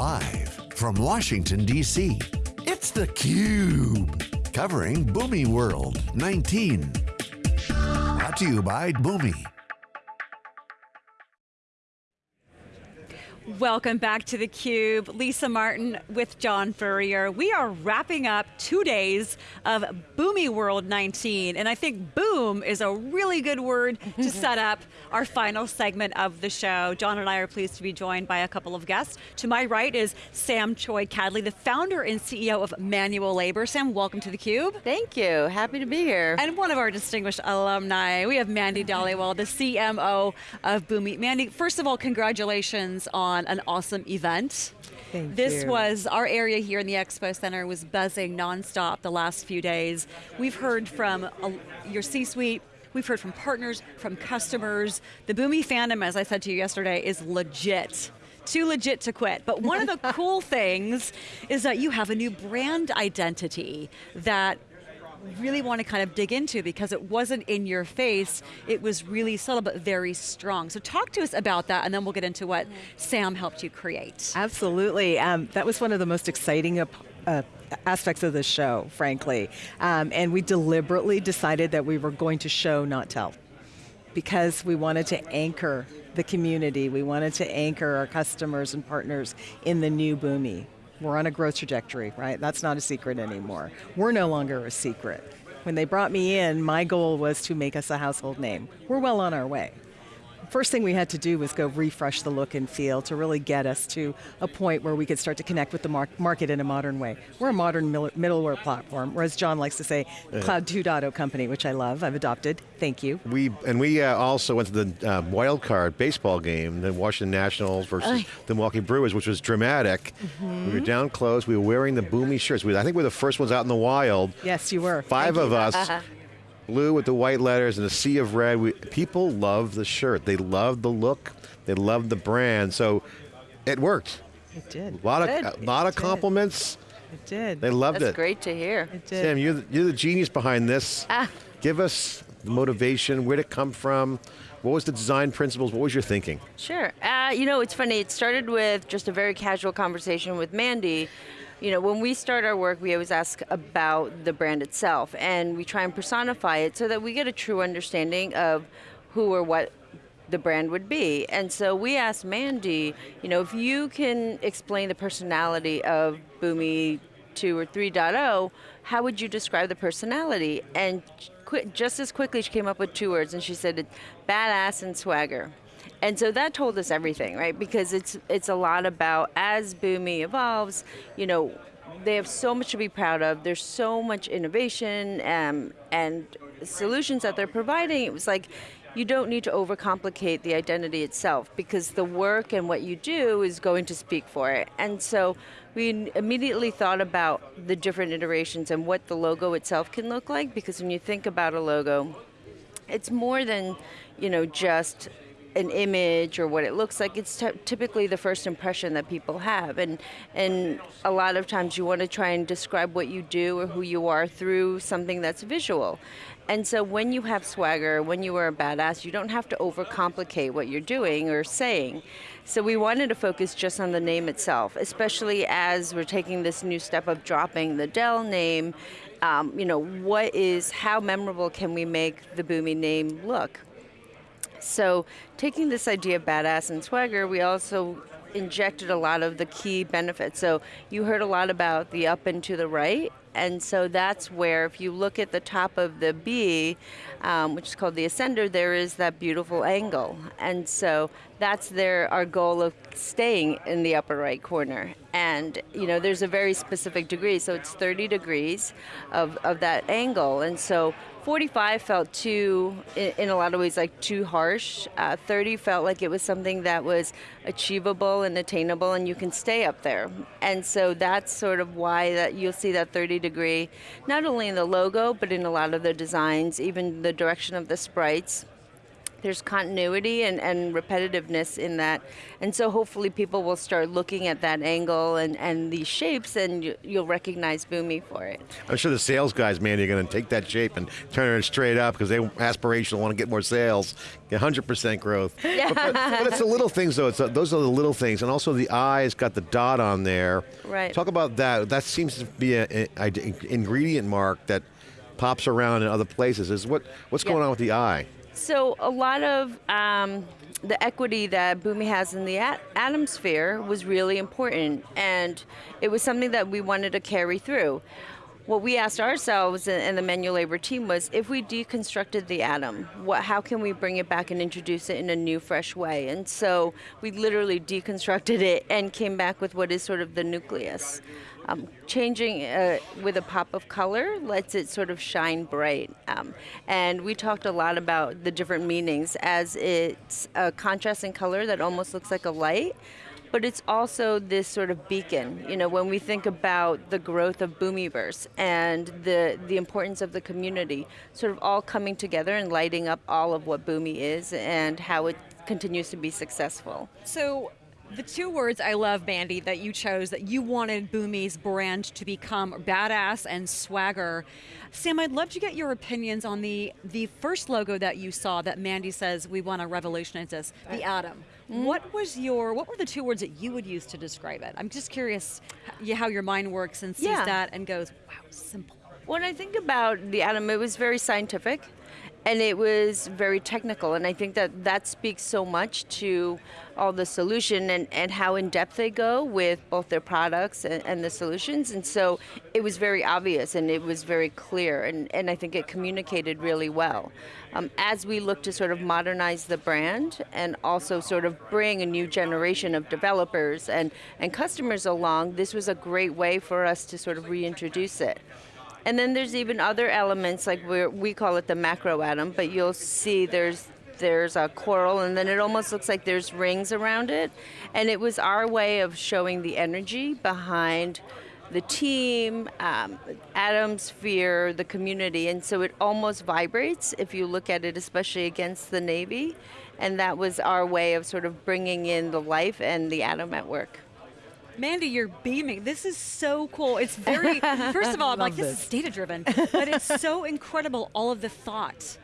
Live from Washington, D.C., it's theCUBE. Covering Boomi World 19. Brought to you by Boomi. Welcome back to theCUBE. Lisa Martin with John Furrier. We are wrapping up two days of Boomi World 19, and I think boom is a really good word to set up our final segment of the show. John and I are pleased to be joined by a couple of guests. To my right is Sam Choi Cadley, the founder and CEO of Manual Labor. Sam, welcome to theCUBE. Thank you, happy to be here. And one of our distinguished alumni, we have Mandy Dhaliwal, the CMO of Boomi. Mandy, first of all, congratulations on on an awesome event. Thank this you. was, our area here in the Expo Center was buzzing nonstop the last few days. We've heard from uh, your C-suite, We've heard from partners, from customers. The Boomi fandom, as I said to you yesterday, is legit too legit to quit. But one of the cool things is that you have a new brand identity that really want to kind of dig into because it wasn't in your face, it was really subtle but very strong. So talk to us about that and then we'll get into what Sam helped you create. Absolutely, um, that was one of the most exciting uh, aspects of the show, frankly. Um, and we deliberately decided that we were going to show, not tell. Because we wanted to anchor the community, we wanted to anchor our customers and partners in the new Boomi. We're on a growth trajectory, right? That's not a secret anymore. We're no longer a secret. When they brought me in, my goal was to make us a household name. We're well on our way first thing we had to do was go refresh the look and feel to really get us to a point where we could start to connect with the mar market in a modern way. We're a modern middleware platform, or as John likes to say, yeah. Cloud 2.0 company, which I love, I've adopted, thank you. We And we uh, also went to the uh, wild card baseball game, the Washington Nationals versus the Milwaukee Brewers, which was dramatic. Mm -hmm. We were down close, we were wearing the Boomi shirts. We, I think we were the first ones out in the wild. Yes, you were. Five thank of you. us. Blue with the white letters and a sea of red. We, people love the shirt. They love the look. They love the brand. So it worked. It did. A lot it of, a lot of compliments. It did. They loved That's it. That's great to hear. It did. Sam, you're the, you're the genius behind this. Ah. Give us the motivation, where did it come from? What was the design principles? What was your thinking? Sure. Uh, you know, it's funny. It started with just a very casual conversation with Mandy you know, when we start our work, we always ask about the brand itself, and we try and personify it so that we get a true understanding of who or what the brand would be. And so we asked Mandy, you know, if you can explain the personality of Boomi 2 or 3.0, how would you describe the personality? And just as quickly she came up with two words and she said, badass and swagger. And so that told us everything, right? Because it's it's a lot about as Boomi evolves, you know, they have so much to be proud of. There's so much innovation um, and solutions that they're providing. It was like, you don't need to overcomplicate the identity itself because the work and what you do is going to speak for it. And so we immediately thought about the different iterations and what the logo itself can look like because when you think about a logo, it's more than, you know, just an image or what it looks like, it's typically the first impression that people have. And, and a lot of times you want to try and describe what you do or who you are through something that's visual. And so when you have swagger, when you are a badass, you don't have to overcomplicate what you're doing or saying. So we wanted to focus just on the name itself, especially as we're taking this new step of dropping the Dell name. Um, you know, what is, how memorable can we make the Boomi name look? So taking this idea of badass and swagger, we also injected a lot of the key benefits. So you heard a lot about the up and to the right, and so that's where if you look at the top of the B, um, which is called the ascender, there is that beautiful angle. And so that's their, our goal of staying in the upper right corner. And you know, there's a very specific degree, so it's 30 degrees of, of that angle. And so 45 felt too, in, in, a lot of ways, like too harsh. Uh, 30 felt like it was something that was achievable and attainable and you can stay up there. And so that's sort of why that you'll see that 30 degree, not only in the logo, but in a lot of the designs, even the direction of the sprites. There's continuity and, and repetitiveness in that. And so hopefully people will start looking at that angle and, and these shapes and you, you'll recognize Boomi for it. I'm sure the sales guys, man, are going to take that shape and turn it straight up because they aspirational want to get more sales, 100% growth. Yeah. But, but, but, it's the little things though. It's, uh, those are the little things, and also the eye's got the dot on there. Right. Talk about that. That seems to be an ingredient mark that pops around in other places. Is what what's yeah. going on with the eye? So a lot of um, the equity that Boomi has in the at- AtomSphere was really important, and it was something that we wanted to carry through. What we asked ourselves and the manual labor team was, if we deconstructed the atom, what, how can we bring it back and introduce it in a new, fresh way? And so we literally deconstructed it and came back with what is sort of the nucleus. Um, changing uh, with a pop of color lets it sort of shine bright. Um, and we talked a lot about the different meanings as it's a contrast in color that almost looks like a light. But it's also this sort of beacon. You know, when we think about the growth of Boomiverse and the the importance of the community, sort of all coming together and lighting up all of what Boomi is and how it continues to be successful. So the two words I love, Mandy, that you chose, that you wanted Boomi's brand to become badass and swagger. Sam, I'd love to get your opinions on the the first logo that you saw that Mandy says we want to revolutionize this, the Atom. Mm-hmm. What was your what were the two words that you would use to describe it? I'm just curious how your mind works and sees yeah. that and goes, wow, simple. When I think about the atom, it was very scientific and it was very technical and i think that that speaks so much to all the solution and, and how in depth they go with both their products and, and, the solutions. And so it was very obvious and it was very clear and, and i think it communicated really well. Um, as we look to sort of modernize the brand and also sort of bring a new generation of developers and, and customers along this was a great way for us to sort of reintroduce it and then there's even other elements like we we call it the macro atom, but you'll see there's there's a coral and then it almost looks like there's rings around it. And it was our way of showing the energy behind the team, um, sphere, the community, and so it almost vibrates if you look at it, especially against the Navy. And that was our way of sort of bringing in the life and the atom at work. Mandy, you're beaming. This is so cool. It's very, first of all, I'm like, this. this is data driven, but it's so incredible, all of the thought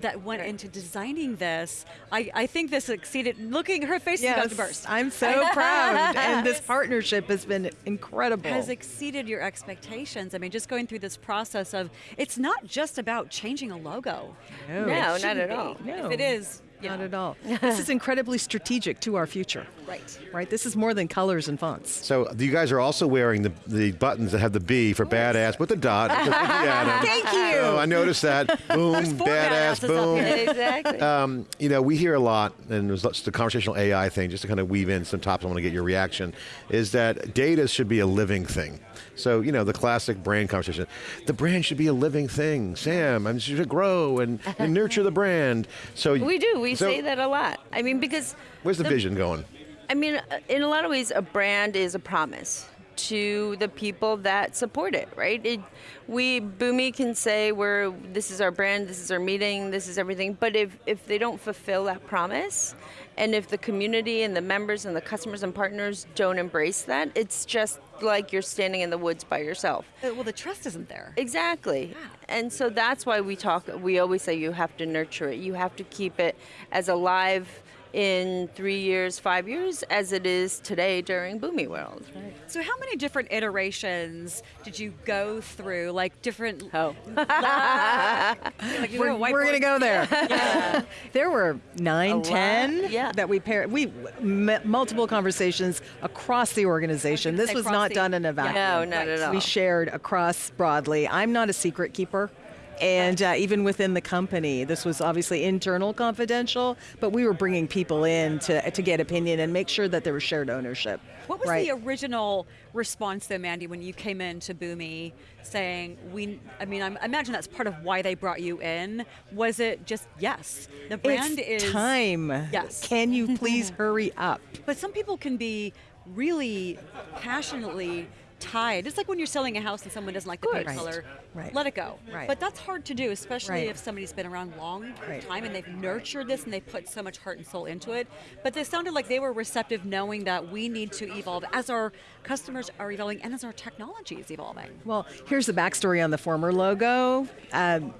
that went right. into designing this. I, I think this exceeded, looking, her face yes, is about to burst. I'm so proud. And this partnership has been incredible. Has exceeded your expectations. I mean, just going through this process of, it's not just about changing a logo. No, no not at all. No. If it is, not at all. this is incredibly strategic to our future. Right. Right. This is more than colors and fonts. So you guys are also wearing the, the buttons that have the B for badass with the dot. Thank you. So I noticed that. Boom, badass, boom. exactly. Um, you know, we hear a lot, and there's the conversational AI thing, just to kind of weave in some topics. I want to get your reaction. Is that data should be a living thing. So, you know, the classic brand conversation. The brand should be a living thing. Sam, I should grow and, and nurture the brand. So We do. We so, say that a lot. I mean, because. Where's the, the vision going? I mean, in a lot of ways, a brand is a promise to the people that support it, right? It, we Boomi can say we're this is our brand, this is our meeting, this is everything, but if if they don't fulfill that promise, and if the community and the members and the customers and partners don't embrace that, it's just like you're standing in the woods by yourself. Uh, well, the trust isn't there. Exactly. Yeah. And so that's why we talk, we always say you have to nurture it. You have to keep it as alive in three years, five years, as it is today during Boomi World. Right. So, how many different iterations did you go through? Like different. Oh. like we're, we're going to go there. yeah. There were nine, A ten yeah. that we paired. We m- multiple conversations across the organization. This was not the, done in a vacuum. No, not right. at all. We shared across broadly. I'm not a secret keeper and uh, even within the company. This was obviously internal confidential, but we were bringing people in to, to get opinion and make sure that there was shared ownership. What was right? the original response though, Mandy, when you came into Boomi saying, we, I mean, I imagine that's part of why they brought you in. Was it just, yes, the brand it's is. time. Yes. Can you please hurry up? But some people can be really passionately tied. It's like when you're selling a house and someone doesn't like the paint Right. color. Right. Let it go. Right. But that's hard to do, especially if somebody's been around a long time and they've nurtured this and they've put so much heart and soul into it. But they sounded like they were receptive, knowing that we need to evolve as our customers are evolving and as our technology is evolving. Well, here's the backstory on the former logo. Um,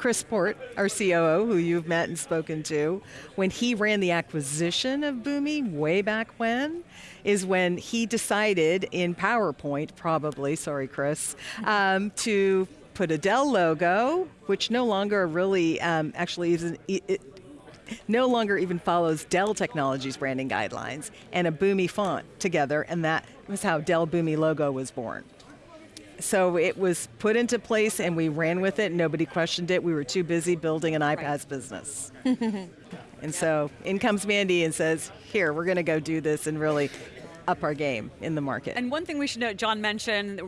Chris Port, our COO, who you've met and spoken to, when he ran the acquisition of Boomi way back when, is when he decided in PowerPoint, probably, sorry, Chris, um, to put a Dell logo, which no longer really um, actually is. It, it, no longer even follows Dell Technologies branding guidelines and a Boomi font together, and that was how Dell Boomi logo was born. So it was put into place and we ran with it. Nobody questioned it. We were too busy building an iPaaS business. and so in comes Mandy and says, Here, we're going to go do this and really up our game in the market. And one thing we should note, John mentioned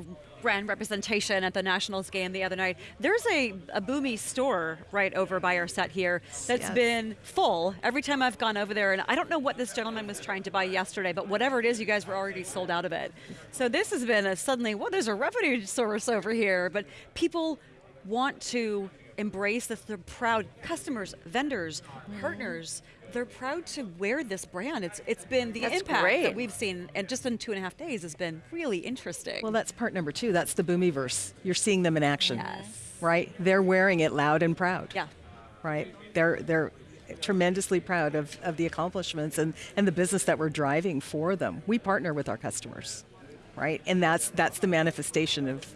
brand representation at the Nationals game the other night. There's a, a Boomi store right over by our set here that's Yes. been full every time I've gone over there. And I don't know what this gentleman was trying to buy yesterday, but whatever it is, you guys were already sold out of it. So this has been a suddenly, well, there's a revenue source over here. But people want to embrace this. They're proud customers, vendors, mm-hmm. partners. They're proud to wear this brand. It's it's been the That's impact great. that we've seen, and just in two and a half days has been really interesting. well, that's part number two. That's the Boomiverse. You're seeing them in action. Yes. Right? They're wearing it loud and proud. yeah. right? They're they're tremendously proud of, of the accomplishments and, and the business that we're driving for them. We partner with our customers, right? And that's that's the manifestation of,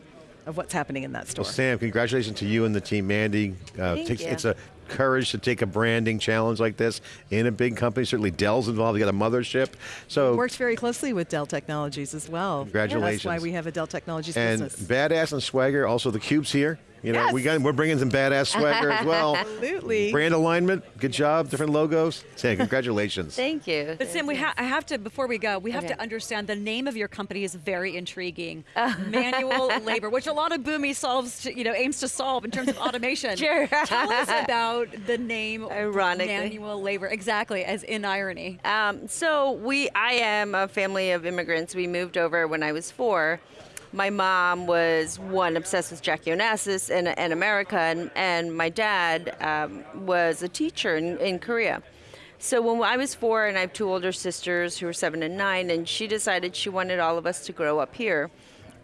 of what's happening in that store. Well, Sam, congratulations to you and the team, Mandy. Uh, Thank takes- you. It's a courage to take a branding challenge like this in a big company. Certainly Dell's involved, you got a mothership. So works very closely with Dell Technologies as well. Congratulations. That's why we have a Dell Technologies and business. badass and swagger, also the cubes here. You know, we got we're bringing some badass swagger as well. Absolutely. Brand alignment, good job, different logos. Sam, congratulations. Thank you. But Sam, we ha- I have to before we go, we have Okay. to understand the name of your company is very intriguing. Manual labor, which a lot of Boomi solves, to, you know, aims to solve in terms of automation. Sure. Tell us about the name Ironically. manual labor, exactly as in irony. Um, so we, I am a family of immigrants. We moved over when I was four. My mom was one obsessed with Jackie Onassis and, and America, and, and my dad um, was a teacher in, in Korea. So when I was four, and I have two older sisters who are seven and nine, and she decided she wanted all of us to grow up here.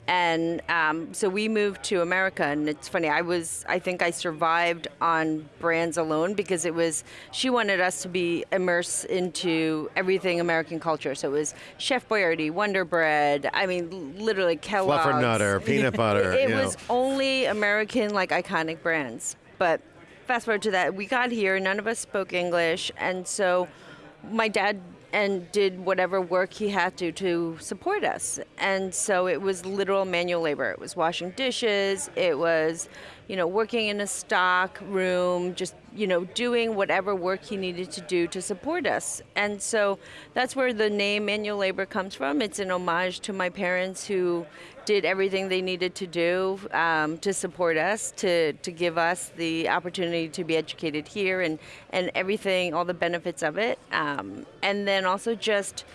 And um, so we moved to America, and it's funny. I was, I think, I survived on brands alone because it was. She wanted us to be immersed into everything American culture. So it was Chef Boyardee, Wonder Bread. I mean, literally Kellogg's. Fluffernutter, peanut butter. It was know. only American, like iconic brands. But fast forward to that, we got here, none of us spoke English, and so my dad and did whatever work he had to to support us. And so it was literal manual labor. It was washing dishes, it was, you know, working in a stock room, just, you know, doing whatever work he needed to do to support us. And so that's where the name manual labor comes from. It's an homage to my parents who did everything they needed to do um, to support us, to, to give us the opportunity to be educated here and, and everything, all the benefits of it. Um, and then also just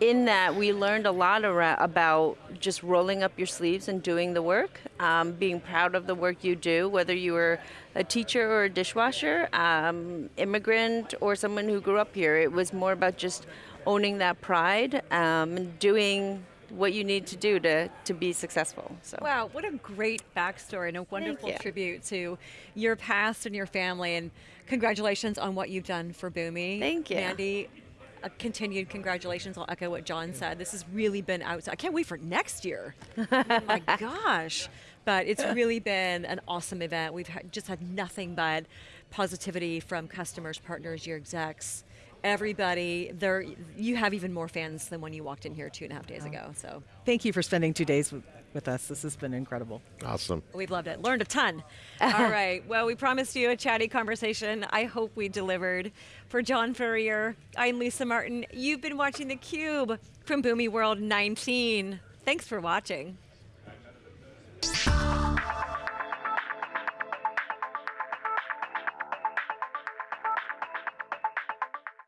in that, we learned a lot about just rolling up your sleeves and doing the work, um, being proud of the work you do, whether you were a teacher or a dishwasher, um, immigrant, or someone who grew up here. It was more about just owning that pride um, and doing what you need to do to, to be successful. So. Wow, what a great backstory and a wonderful tribute to your past and your family. And congratulations on what you've done for Boomi. Thank you. Mandy. A continued congratulations. I'll echo what John said. This has really been outside. I can't wait for next year. oh my gosh. But it's really been an awesome event. We've had, just had nothing but positivity from customers, partners, your execs, everybody. There, you have even more fans than when you walked in here two and a half days ago. So Thank you for spending two days with, with us. This has been incredible. Awesome. We've loved it. Learned a ton. All right. Well, we promised you a chatty conversation. I hope we delivered. For John Furrier, I'm Lisa Martin. You've been watching theCUBE from Boomi World 19. Thanks for watching.